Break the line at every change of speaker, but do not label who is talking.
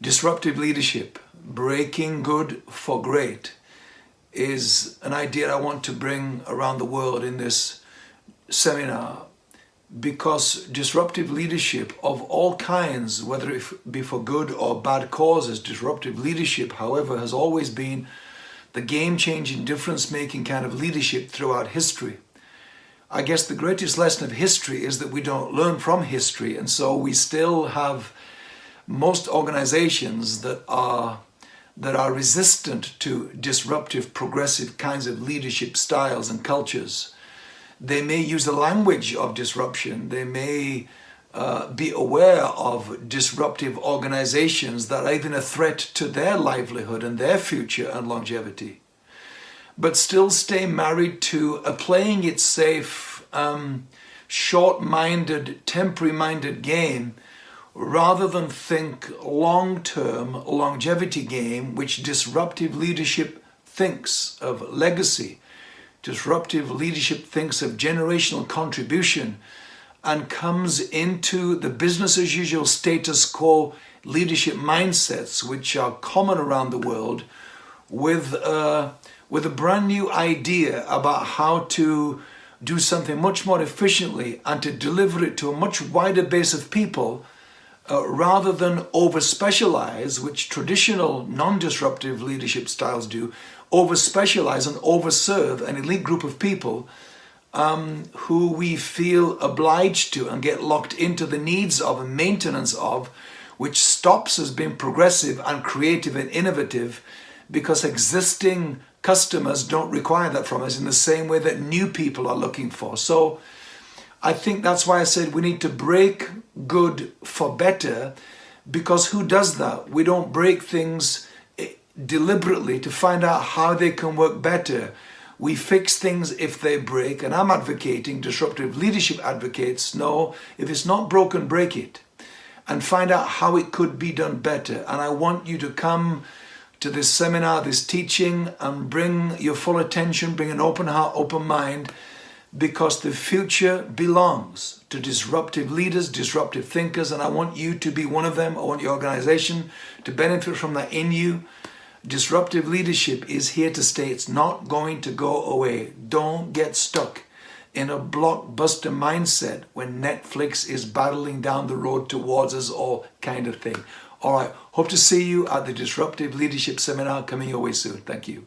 Disruptive leadership, breaking good for great, is an idea I want to bring around the world in this seminar because disruptive leadership of all kinds, whether it be for good or bad causes, disruptive leadership, however, has always been the game-changing, difference-making kind of leadership throughout history. I guess the greatest lesson of history is that we don't learn from history, and so we still have most organizations that are that are resistant to disruptive, progressive kinds of leadership styles and cultures. They may use the language of disruption. They may uh, be aware of disruptive organizations that are even a threat to their livelihood and their future and longevity. But still stay married to a playing it safe, um, short-minded, temporary-minded game rather than think long-term longevity game which disruptive leadership thinks of legacy. Disruptive leadership thinks of generational contribution and comes into the business as usual status quo leadership mindsets which are common around the world with, uh, with a brand new idea about how to do something much more efficiently and to deliver it to a much wider base of people uh, rather than over-specialize, which traditional non-disruptive leadership styles do, over-specialize and over-serve an elite group of people um, who we feel obliged to and get locked into the needs of and maintenance of, which stops us being progressive and creative and innovative because existing customers don't require that from us in the same way that new people are looking for. So I think that's why I said we need to break good for better because who does that? We don't break things eh, deliberately to find out how they can work better. We fix things if they break and I'm advocating, disruptive leadership advocates, no, if it's not broken, break it and find out how it could be done better. And I want you to come to this seminar, this teaching and bring your full attention, bring an open heart, open mind because the future belongs to disruptive leaders, disruptive thinkers, and I want you to be one of them. I want your organization to benefit from that in you. Disruptive leadership is here to stay. It's not going to go away. Don't get stuck in a blockbuster mindset when Netflix is battling down the road towards us all kind of thing. All right, hope to see you at the Disruptive Leadership Seminar coming your way soon. Thank you.